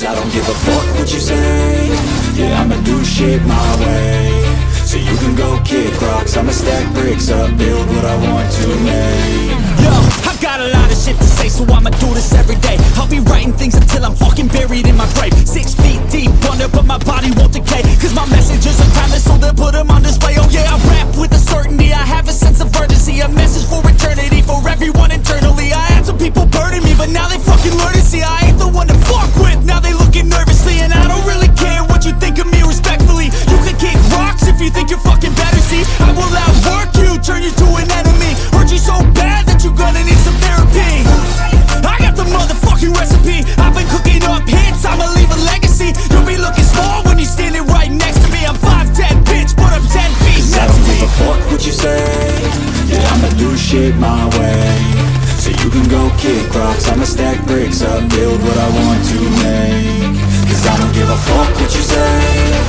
I don't give a fuck what you say Yeah, I'ma do shit my way So you can go kick rocks I'ma stack bricks up, build what I want to make Yo, I got a lot of shit to say, so I'ma do this every day. I'll be writing things until I'm fucking buried in my grave. Six feet deep under, but my body won't decay. Cause my messages are timeless, shit my way. So you can go kick rocks I'ma stack bricks up, build what I want to make. Cause I don't give a fuck what you say